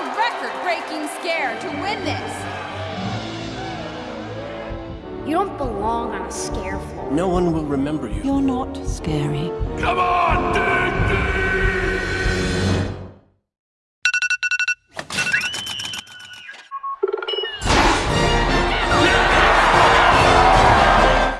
a record-breaking scare to win this. You don't belong on a scare floor. No one will remember you. You're not scary. Come on!